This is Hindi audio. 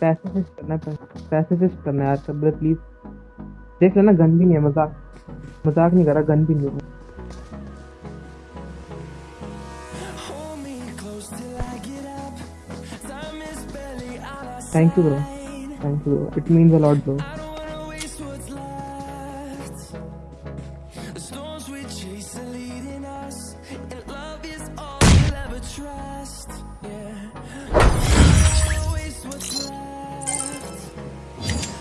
पैसे करना है करना यार अच्छा, प्लीज़ देख लेना गन भी नहीं है मज़ाक मज़ाक नहीं कर रहा गन भी नहीं है। Thank you bro thank you it means a lot bro chase leading